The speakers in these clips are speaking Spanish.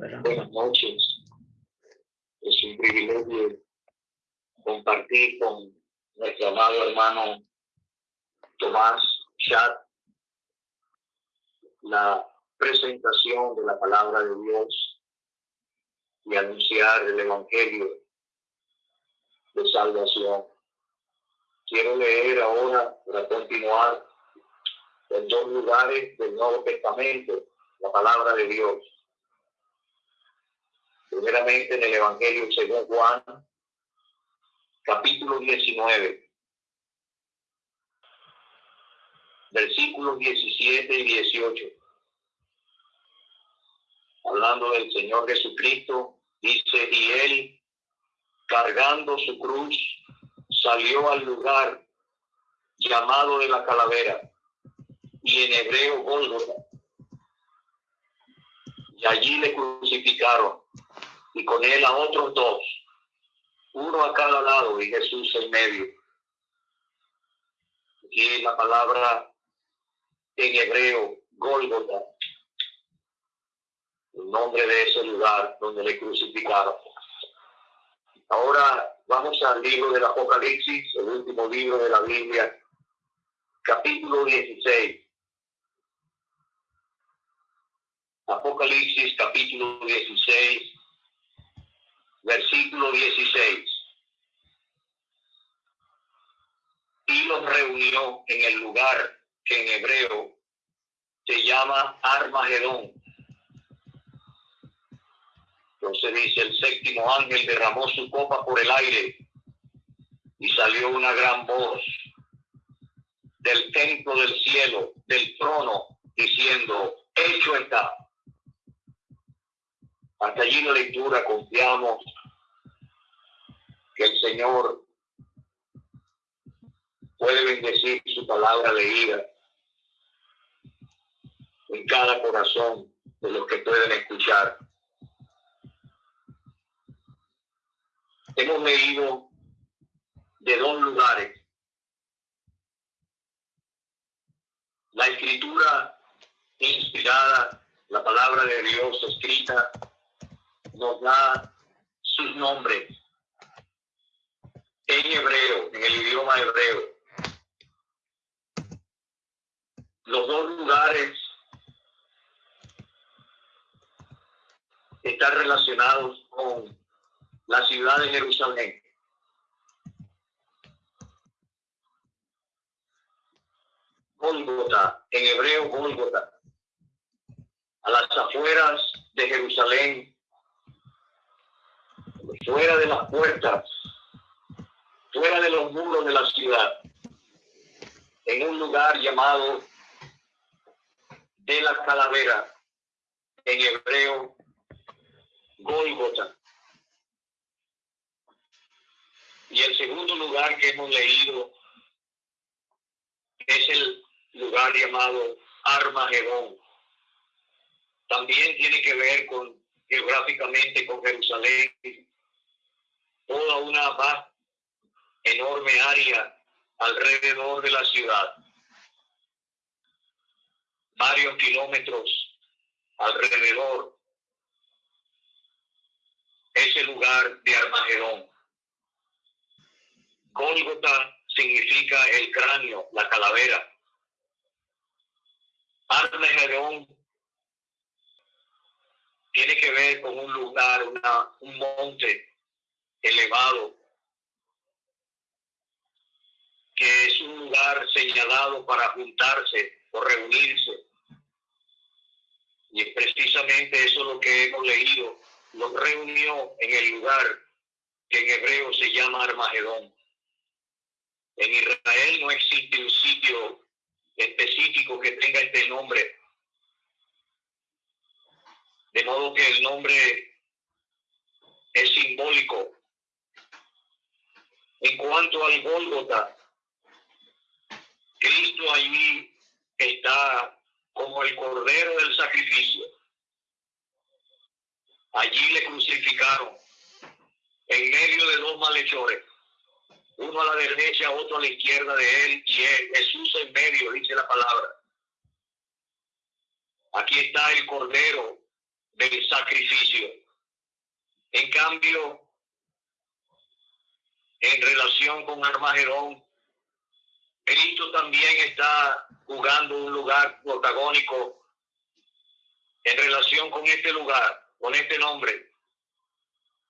Buenas noches. Es un privilegio compartir con nuestro amado hermano Tomás Chat la presentación de la palabra de Dios y anunciar el Evangelio de salvación. Quiero leer ahora, para continuar, en dos lugares del Nuevo Testamento, la palabra de Dios. Primeramente en el Evangelio según Juan, capítulo 19, versículos 17 y 18. Hablando del Señor Jesucristo, dice, y él, cargando su cruz, salió al lugar llamado de la calavera, y en hebreo Gólgota. Y allí le crucificaron, y con él a otros dos, uno a cada lado y Jesús en medio. Y la palabra en hebreo, Gólgota, el nombre de ese lugar donde le crucificaron. Ahora vamos al libro del Apocalipsis, el último libro de la Biblia, capítulo 16. Apocalipsis capítulo 16, versículo 16. Y los reunió en el lugar que en hebreo se llama Armagedón. Entonces dice, el séptimo ángel derramó su copa por el aire y salió una gran voz del templo del cielo, del trono, diciendo, hecho está. Hasta allí la lectura confiamos que el Señor puede bendecir su palabra leída en cada corazón de los que pueden escuchar. Hemos leído de dos lugares. La escritura inspirada, la palabra de Dios escrita, nos da sus nombres en hebreo, en el idioma hebreo. Los dos lugares están relacionados con la ciudad de Jerusalén. Gólgota, en hebreo Gólgota, a las afueras de Jerusalén, fuera de las puertas, fuera de los muros de la ciudad, en un lugar llamado de la calavera, en hebreo, Golgota. Y el segundo lugar que hemos leído es el lugar llamado Armagedón. También tiene que ver con geográficamente con Jerusalén, toda una enorme área alrededor de la ciudad, varios kilómetros alrededor, ese lugar de Armagedón. Gólgota significa el cráneo, la calavera. Armagedón tiene que ver con un lugar, una, un monte elevado, que es un lugar señalado para juntarse o reunirse. Y es precisamente eso lo que hemos leído. Los reunió en el lugar que en hebreo se llama Armagedón. En Israel no existe un sitio específico que tenga este nombre. De modo que el nombre es simbólico en cuanto al Gólgota, Cristo allí está como el cordero del sacrificio. Allí le crucificaron en medio de dos malhechores, uno a la derecha, otro a la izquierda de él, y él, Jesús en medio, dice la palabra. Aquí está el cordero del sacrificio. En cambio, en relación con Armagedón, Cristo también está jugando un lugar protagónico en relación con este lugar, con este nombre.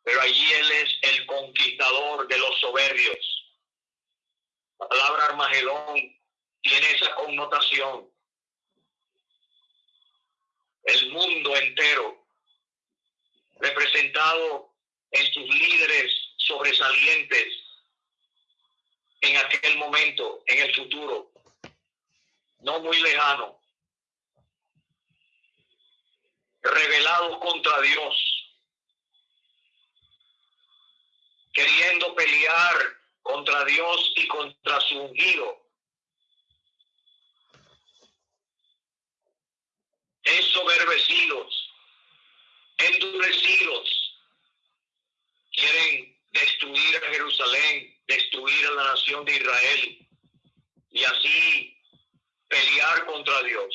Pero allí Él es el conquistador de los soberbios. La palabra Armagedón tiene esa connotación. El mundo entero, representado en sus líderes sobresalientes en aquel momento, en el futuro, no muy lejano, revelados contra Dios, queriendo pelear contra Dios y contra su ungido. Ensoberbecidos, endurecidos, quieren destruir a Jerusalén, destruir a la nación de Israel y así pelear contra Dios.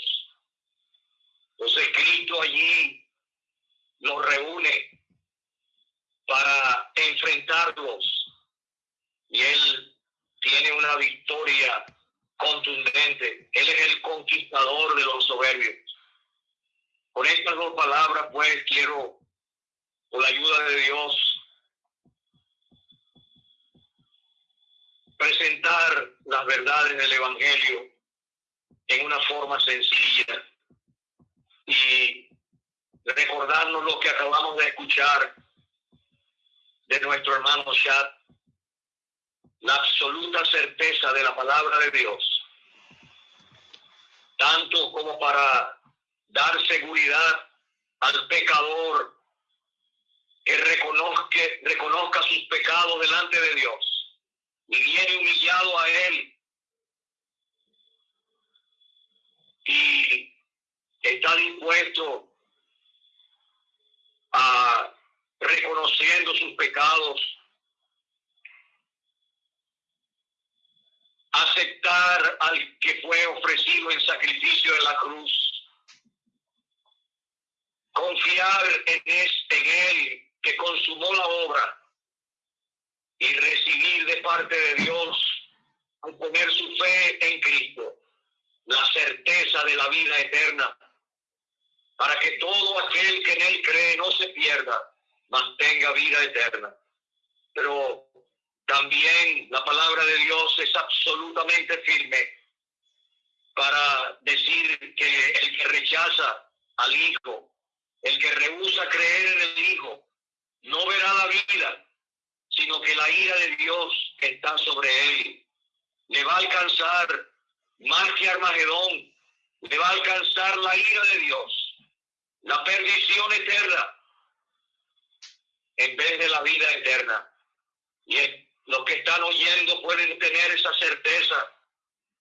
Entonces Cristo allí los reúne para enfrentarlos y Él tiene una victoria contundente. Él es el conquistador de los soberbios. Con estas dos palabras, pues, quiero, con la ayuda de Dios, presentar las verdades del Evangelio en una forma sencilla y recordarnos lo que acabamos de escuchar de nuestro hermano Chad, la absoluta certeza de la palabra de Dios, tanto como para dar seguridad al pecador que reconozca, reconozca sus pecados delante de Dios y viene humillado a él. Y está dispuesto a reconociendo sus pecados, aceptar al que fue ofrecido en sacrificio de la cruz, confiar en, este, él que consumó la obra y recibir de parte de Dios, al poner su fe en Cristo, la certeza de la vida eterna, para que todo aquel que en Él cree no se pierda, mantenga vida eterna. Pero también la palabra de Dios es absolutamente firme para decir que el que rechaza al Hijo, el que rehúsa creer en el Hijo, no verá la vida, sino que la ira de Dios está sobre él. Le va a alcanzar más que Armagedón, le va a alcanzar la ira de Dios, la perdición eterna, en vez de la vida eterna. Y los que están oyendo pueden tener esa certeza,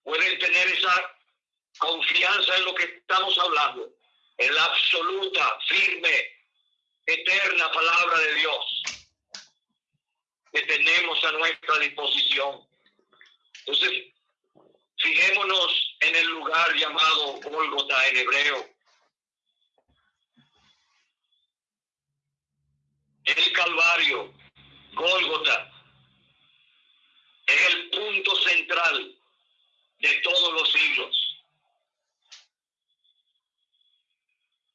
pueden tener esa confianza en lo que estamos hablando, en la absoluta, firme, eterna palabra de Dios que tenemos a nuestra disposición. Entonces, fijémonos en el lugar llamado Golgota en hebreo. El Calvario, Golgota, es el punto central de todos los siglos.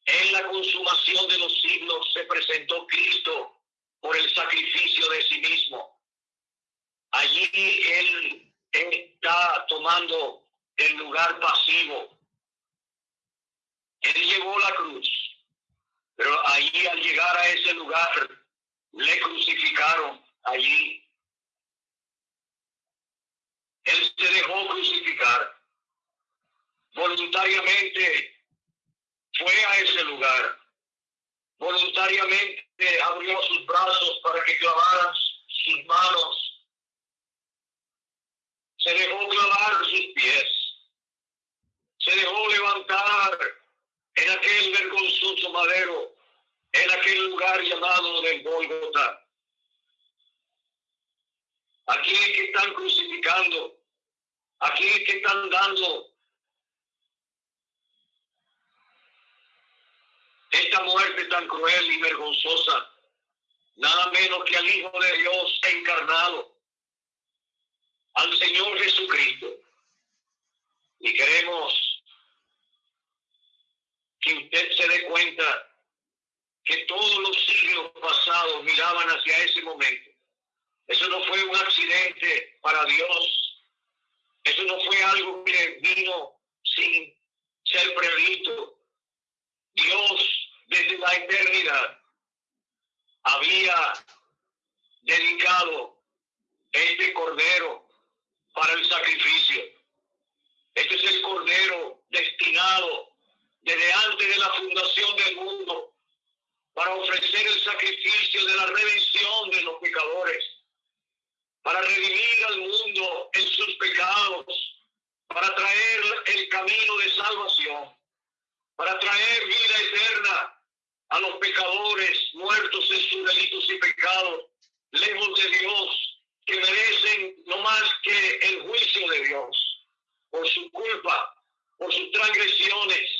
En la consumación de los siglos se presentó Cristo por el sacrificio de sí mismo. Allí él, está tomando el lugar pasivo. Él llevó la cruz, pero allí al llegar a ese lugar le crucificaron allí. Él se dejó crucificar. Voluntariamente fue a ese lugar voluntariamente abrió sus brazos para que clavaran sus manos. Se dejó clavar sus pies. Se dejó levantar en aquel vergonzoso madero, en aquel lugar llamado del Golgota. Aquí es que están crucificando. Aquí es que están dando esta muerte tan cruel y vergonzosa, nada menos que al Hijo de Dios encarnado, al Señor Jesucristo. Y queremos que usted se dé cuenta que todos los siglos pasados miraban hacia ese momento. Eso no fue un accidente para Dios. Eso no fue algo que vino sin ser previsto. Dios desde la eternidad había dedicado este cordero para el sacrificio. Este es el cordero destinado desde antes de la fundación del mundo para ofrecer el sacrificio de la redención de los pecadores, para redimir al mundo en sus pecados, para traer el camino de salvación, para traer vida eterna a los pecadores muertos en sus delitos y pecados, lejos de Dios, que merecen no más que el juicio de Dios por su culpa, por sus transgresiones,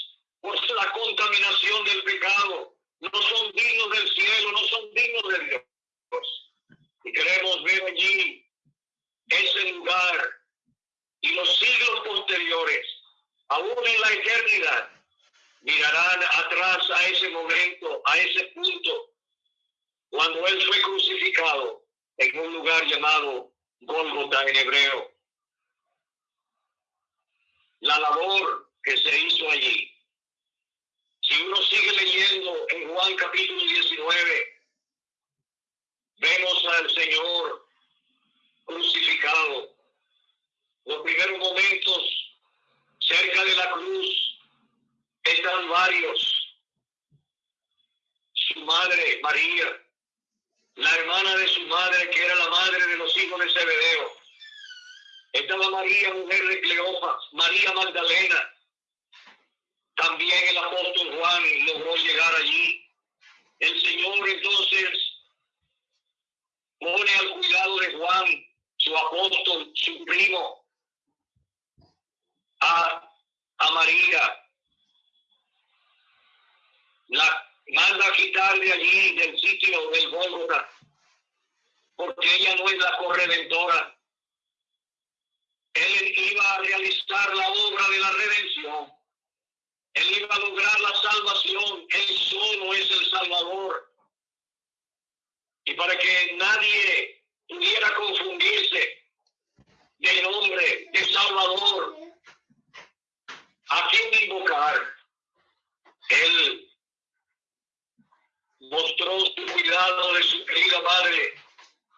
por la contaminación del pecado. No son dignos del cielo, no son dignos de Dios. Y queremos ver allí ese lugar y los siglos posteriores, aún en la eternidad, mirarán atrás a ese momento, a ese punto, cuando Él fue crucificado en un lugar llamado Golgota en hebreo. La labor que se hizo allí. Si uno sigue leyendo en Juan capítulo 19, vemos al Señor crucificado. Los primeros momentos cerca de la cruz están varios. Su madre, María, la hermana de su madre, que era la madre de los hijos de Zebedeo. Estaba María, mujer de Cleopas, María Magdalena. También el apóstol Juan logró llegar allí. El Señor entonces pone al cuidado de Juan, su apóstol, su primo, a, a María, la manda a quitar de allí, del sitio del Gólgota, porque ella no es la corredentora. Él iba a realizar la obra de la redención. Él iba a lograr la salvación. Él solo es el Salvador. Y para que nadie pudiera confundirse del nombre de Salvador, a quién invocar, él mostró su cuidado de su querida madre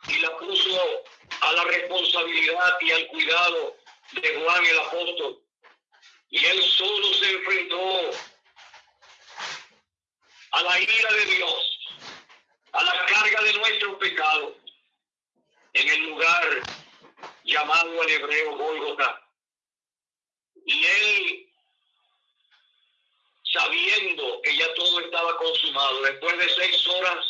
y la puso a la responsabilidad y al cuidado de Juan el apóstol. Y él solo se enfrentó a la ira de Dios, a la carga de nuestro pecado, en el lugar llamado en hebreo Golgota. Y él sabiendo que ya todo estaba consumado, después de seis horas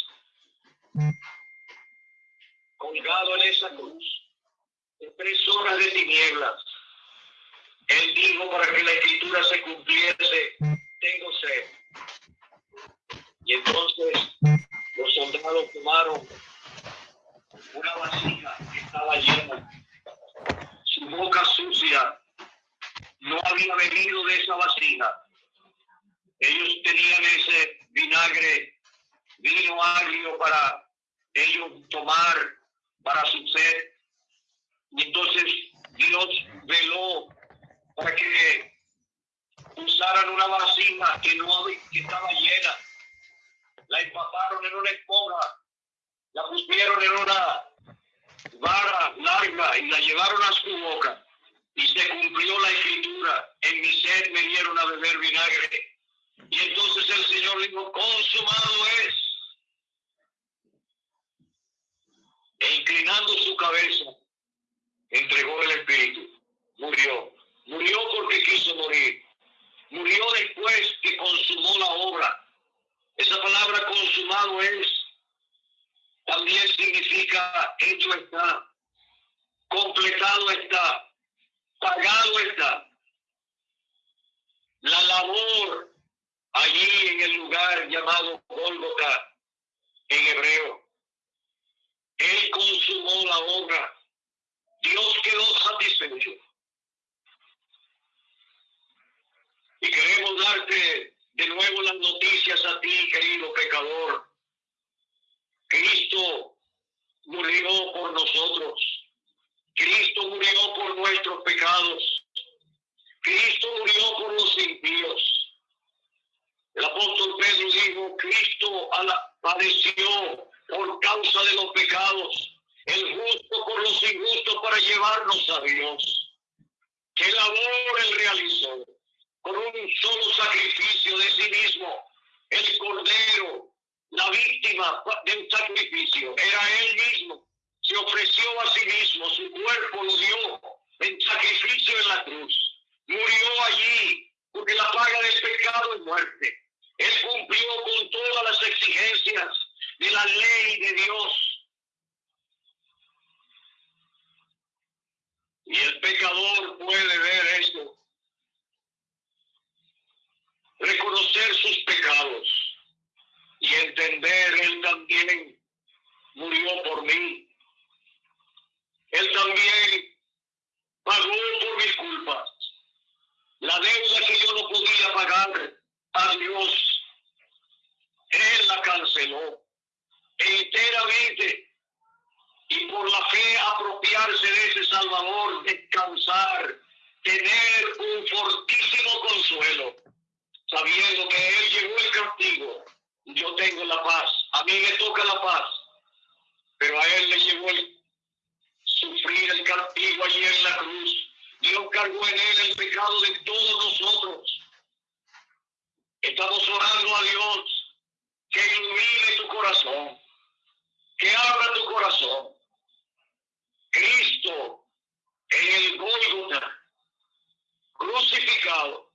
colgado en esa cruz, tres horas de tinieblas, él dijo para que la escritura se cumpliese, tengo sed. Y entonces los soldados tomaron una vasija que estaba llena, su boca sucia, no había bebido de esa vasija ellos tenían ese vinagre, vino agrio para ellos tomar para su sed. Y entonces Dios veló para que usaran una vasija que no que estaba llena. La empaparon en una esponja, la pusieron en una vara larga y la llevaron a su boca. Y se cumplió la escritura. En mi sed me dieron a beber vinagre y entonces el Señor dijo, consumado es. E inclinando su cabeza, entregó el Espíritu. Murió. Murió porque quiso morir. Murió después que consumó la obra. Esa palabra consumado es, también significa hecho está, completado está, pagado está. La labor allí en el lugar llamado Gólgota en hebreo. Él consumó la obra. Dios quedó satisfecho. Y queremos darte de nuevo las noticias a ti, querido pecador. Cristo murió por nosotros. Cristo murió por nuestros pecados. Cristo murió por los impíos. El apóstol Pedro dijo, Cristo padeció por causa de los pecados, el justo por los injustos para llevarnos a Dios. ¿Qué labor él realizó? Con un solo sacrificio de sí mismo, el cordero, la víctima de un sacrificio, era él mismo. Se ofreció a sí mismo, su cuerpo lo dio en sacrificio en la cruz. Murió allí porque la paga del pecado es muerte. Él cumplió con todas las exigencias de la ley de Dios. Y el pecador puede ver esto, reconocer sus pecados y entender, Él también murió por mí. Él también pagó por mis culpas. La deuda que yo no podía pagar a Dios, enteramente y por la fe apropiarse de ese Salvador, descansar, tener un fortísimo consuelo, sabiendo que Él llevó el castigo, yo tengo la paz, a mí me toca la paz, pero a Él le llevó el sufrir el castigo allí en la cruz. Dios cargó en Él el pecado de todos nosotros. Estamos orando a Dios que ilumine tu corazón que abra tu corazón. Cristo en el Gólgota, crucificado,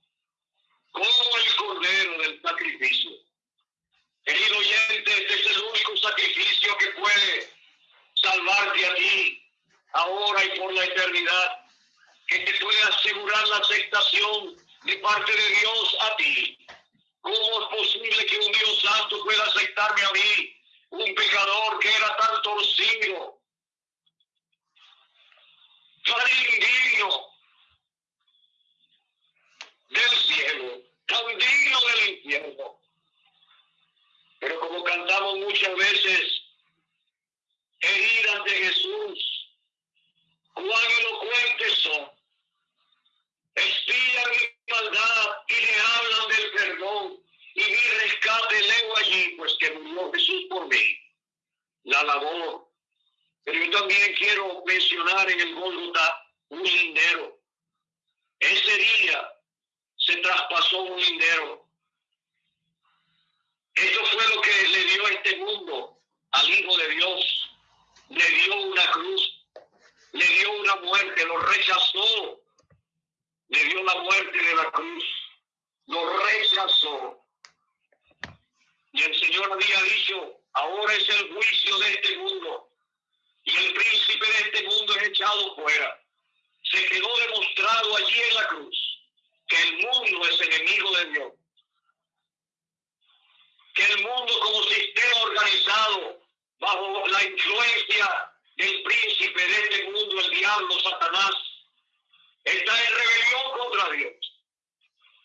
como el cordero del sacrificio. Querido oyente, este es el único sacrificio que puede salvarte a ti, ahora y por la eternidad, que te puede asegurar la aceptación de parte de Dios a ti. ¿Cómo es posible que un Dios santo pueda aceptarme a mí un pecador que era tan torcido, tan indigno del cielo, tan digno del infierno. Pero como cantamos muchas veces, heridas de Jesús, cuán elocuentes son, espían maldad y le hablan del perdón y mi rescate leo allí, pues que murió Jesús por mí. La labor. Pero yo también quiero mencionar en el Golgota un lindero. Ese día se traspasó un lindero. Eso fue lo que le dio este mundo al Hijo de Dios. Le dio una cruz, le dio una muerte, lo rechazó. Le dio la muerte de la cruz, lo rechazó. Y el Señor había dicho, ahora es el juicio de este mundo. Y el príncipe de este mundo es echado fuera. Se quedó demostrado allí en la cruz que el mundo es enemigo de Dios. Que el mundo como sistema organizado bajo la influencia del príncipe de este mundo, el diablo, Satanás, está en rebelión contra Dios.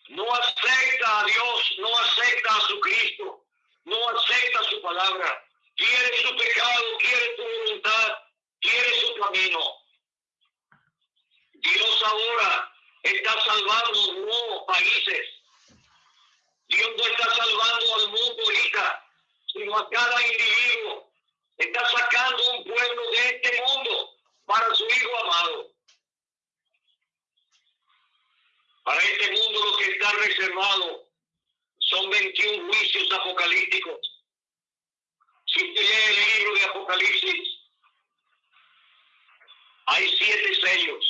No acepta a Dios, no acepta a su Cristo no acepta su palabra, quiere su pecado, quiere su voluntad, quiere su camino. Dios ahora está salvando nuevos países. Dios no está salvando al mundo ahorita, sino a cada individuo. Está sacando un pueblo de este mundo para su Hijo amado. Para este mundo lo que está reservado son 21 juicios apocalípticos. Si usted lee el libro de Apocalipsis, hay siete sellos.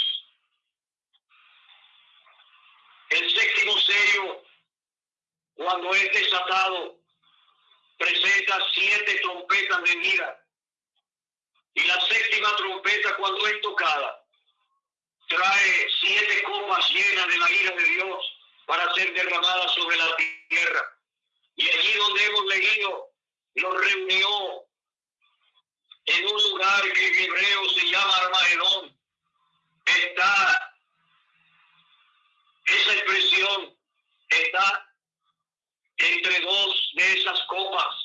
El séptimo sello, cuando es desatado, presenta siete trompetas de vida. Y la séptima trompeta, cuando es tocada, trae siete copas llenas de la ira de Dios para ser derramada sobre la tierra. Y allí donde hemos leído, lo reunió en un lugar que en hebreo se llama Armagedón. Está esa expresión, está entre dos de esas copas,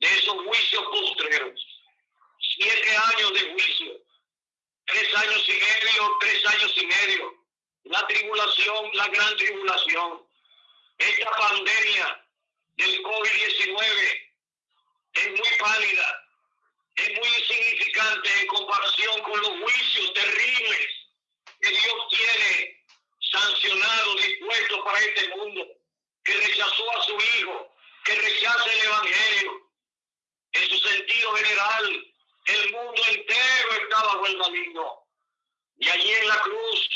de esos juicios postreros. Siete años de juicio, tres años y medio, tres años y medio. La tribulación, la gran tribulación. Esta pandemia del COVID-19 es muy pálida, es muy insignificante en comparación con los juicios terribles que Dios tiene sancionado, dispuesto para este mundo que rechazó a su Hijo, que rechaza el Evangelio. En su sentido general, el mundo entero está bajo el maligno. Y allí en la cruz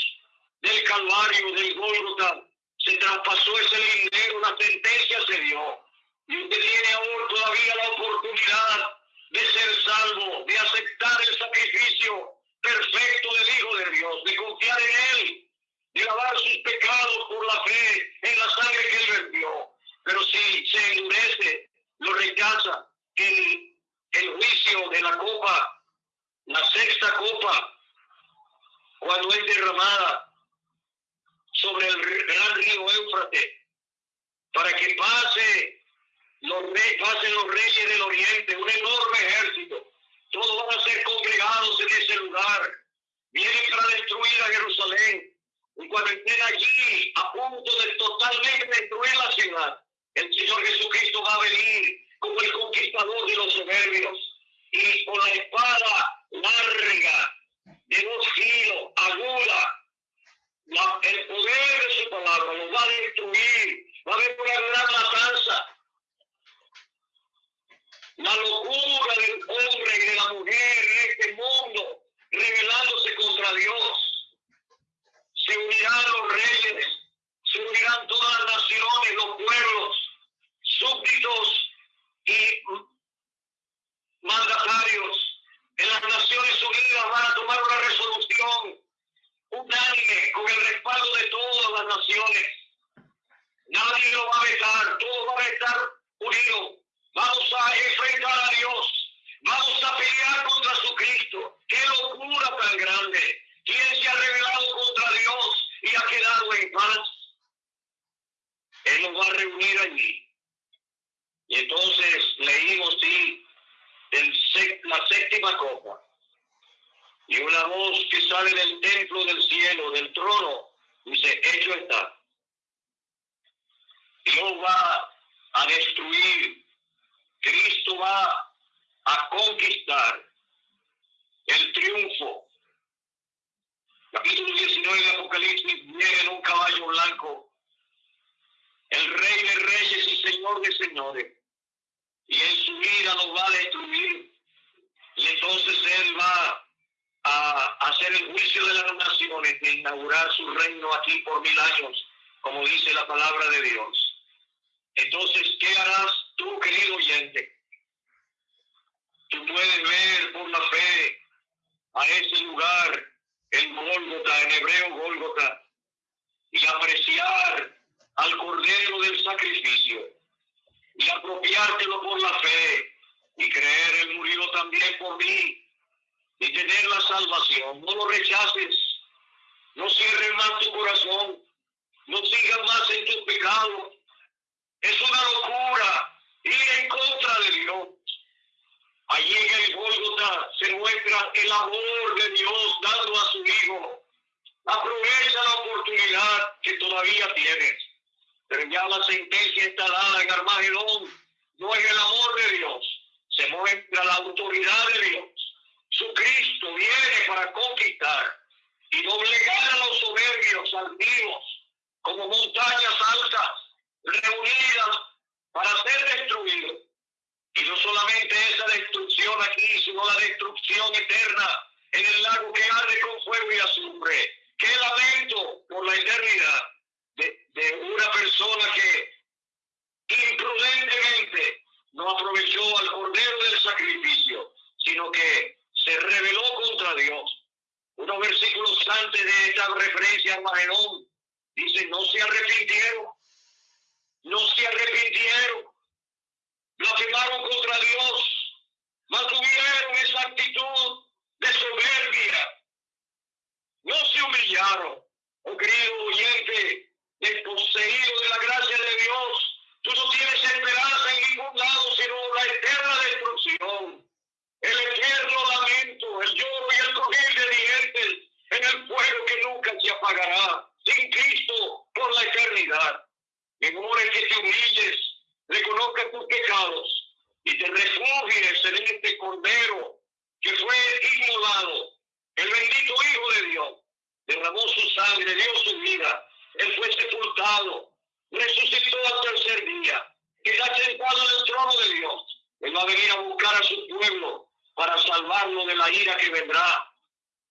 del Calvario, del Gólgota, se traspasó ese lindero, una sentencia se dio. Y usted tiene ahora todavía la oportunidad de ser salvo, de aceptar el sacrificio perfecto del Hijo de Dios, de confiar en Él y lavar sus pecados por la fe en la sangre que él vertió. Pero si se endurece, lo rechaza, el, el juicio de la copa, la sexta copa, cuando es derramada sobre el gran río Éufrates, para que pase los, pasen los reyes del oriente, un enorme ejército. Todos van a ser congregados en ese lugar. Vienen para destruir a Jerusalén y cuando estén allí a punto de totalmente destruir la ciudad, el Señor Jesucristo va a venir como el conquistador de los soberbios y con la espada larga de dos kilos, aguda, el poder de su palabra va a destruir, va a haber una gran matanza. La locura del hombre y de la mujer en este mundo rebelándose contra Dios se unirán los reyes, se unirán todas las naciones, los pueblos, súbditos y mandatarios en las Naciones Unidas van a tomar una resolución unánime con el respaldo de todas las naciones. Nadie lo va a vetar, todos van a estar unidos. Vamos a enfrentar a Dios, vamos a pelear contra su Cristo. ¡Qué locura tan grande! ¿Quién se ha revelado contra Dios y ha quedado en paz? Él nos va a reunir allí. Y entonces leímos, sí, la séptima copa. Y una voz que sale del templo del cielo, del trono, dice, hecho está. Dios va a destruir, Cristo va a conquistar el triunfo capítulo 19 de Apocalipsis, viene en un caballo blanco, el rey de reyes y señor de señores, y en su vida nos va a destruir, y entonces él va a hacer el juicio de las naciones, de inaugurar su reino aquí por mil años, como dice la palabra de Dios. Entonces, ¿qué harás tú, querido oyente? Tú puedes ver por la fe a ese lugar en Gólgota, en hebreo Gólgota, y apreciar al Cordero del sacrificio, y apropiártelo por la fe, y creer Él murió también por mí, y tener la salvación. No lo rechaces, no cierres más tu corazón, no sigas más en tu pecado. Es una locura ir en contra de Dios. Allí en el Gólgota se muestra el amor de Dios dando a su Hijo. Aprovecha la oportunidad que todavía tienes. Pero ya la sentencia está dada en Armagedón. No es el amor de Dios. Se muestra la autoridad de Dios. Su Cristo viene para conquistar y doblegar a los soberbios altivos como montañas altas reunidas para ser destruidos y no solamente esa destrucción aquí, sino la destrucción eterna en el lago que arde con fuego y azufre. Qué lamento por la eternidad de, de una persona que imprudentemente no aprovechó al cordero del sacrificio, sino que se rebeló contra Dios. Unos versículos antes de esta referencia a Magenón, Dice, no se arrepintieron. No se arrepintieron. Blasfemaron contra Dios. Mantuvieron esa actitud de soberbia. No se humillaron. Oh querido oyente, desposeído de la gracia de Dios, tú no tienes esperanza en ningún lado sino la eterna destrucción, el eterno lamento, el lloro y el crujir de dientes en el fuego que nunca se apagará sin Cristo por la eternidad. En hora que te humilles, reconozcas tus pecados y te refugies en este Cordero que fue inmolado, el bendito Hijo de Dios, derramó su sangre, dio su vida, él fue sepultado, resucitó al tercer día, está sentado en el trono de Dios. Él va a venir a buscar a su pueblo para salvarlo de la ira que vendrá.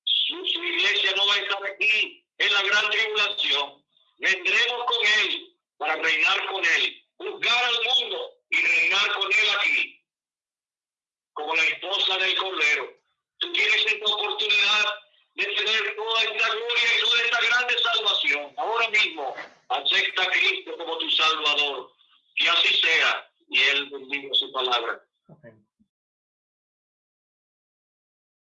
Su, su iglesia no va a estar aquí en la gran tribulación. Vendremos con él para reinar con él, juzgar al mundo y reinar con él aquí, como la esposa del Cordero. Tú tienes esta oportunidad de tener toda esta gloria y toda esta grande salvación. Ahora mismo, acepta a Cristo como tu Salvador. Que así sea. Y Él bendiga su palabra.